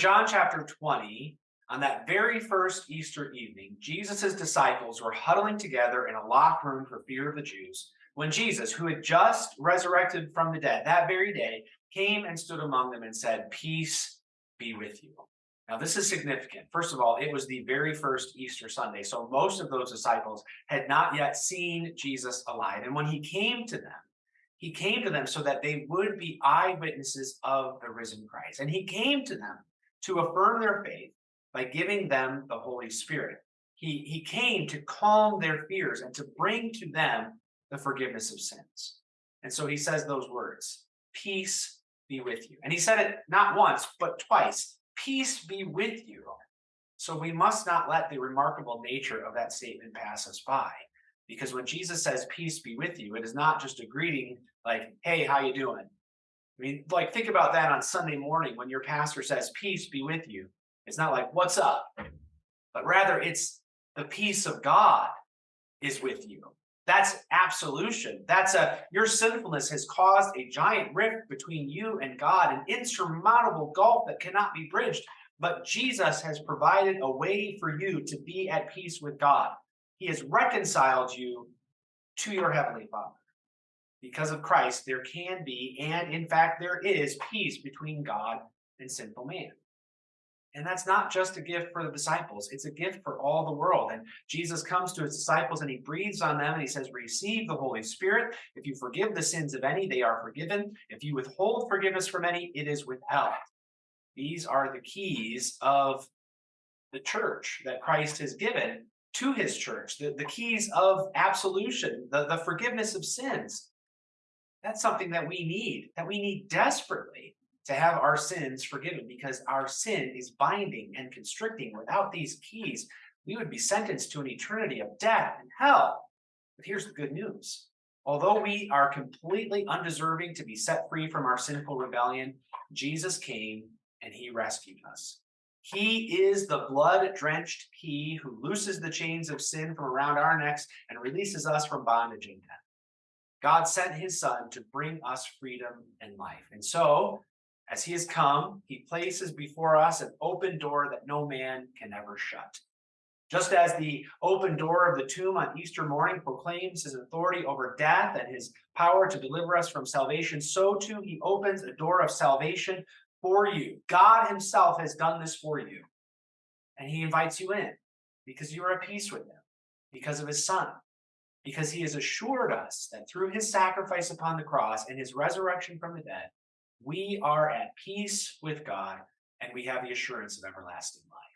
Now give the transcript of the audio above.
John chapter 20, on that very first Easter evening, Jesus' disciples were huddling together in a locked room for fear of the Jews when Jesus, who had just resurrected from the dead that very day, came and stood among them and said, Peace be with you. Now, this is significant. First of all, it was the very first Easter Sunday. So most of those disciples had not yet seen Jesus alive. And when he came to them, he came to them so that they would be eyewitnesses of the risen Christ. And he came to them to affirm their faith by giving them the Holy Spirit. He, he came to calm their fears and to bring to them the forgiveness of sins. And so he says those words, peace be with you. And he said it not once, but twice, peace be with you. So we must not let the remarkable nature of that statement pass us by. Because when Jesus says, peace be with you, it is not just a greeting like, hey, how you doing? I mean, like, think about that on Sunday morning when your pastor says, peace be with you. It's not like, what's up? But rather, it's the peace of God is with you. That's absolution. That's a, your sinfulness has caused a giant rift between you and God, an insurmountable gulf that cannot be bridged. But Jesus has provided a way for you to be at peace with God. He has reconciled you to your Heavenly Father. Because of Christ, there can be, and in fact, there is peace between God and sinful man. And that's not just a gift for the disciples, it's a gift for all the world. And Jesus comes to his disciples and he breathes on them and he says, Receive the Holy Spirit. If you forgive the sins of any, they are forgiven. If you withhold forgiveness from any, it is withheld. These are the keys of the church that Christ has given to his church, the, the keys of absolution, the, the forgiveness of sins. That's something that we need, that we need desperately to have our sins forgiven because our sin is binding and constricting. Without these keys, we would be sentenced to an eternity of death and hell. But here's the good news. Although we are completely undeserving to be set free from our sinful rebellion, Jesus came and he rescued us. He is the blood-drenched key who looses the chains of sin from around our necks and releases us from bondage and death. God sent his son to bring us freedom and life. And so as he has come, he places before us an open door that no man can ever shut. Just as the open door of the tomb on Easter morning proclaims his authority over death and his power to deliver us from salvation, so too he opens a door of salvation for you. God himself has done this for you. And he invites you in because you are at peace with him, because of his son, because he has assured us that through his sacrifice upon the cross and his resurrection from the dead, we are at peace with God and we have the assurance of everlasting life.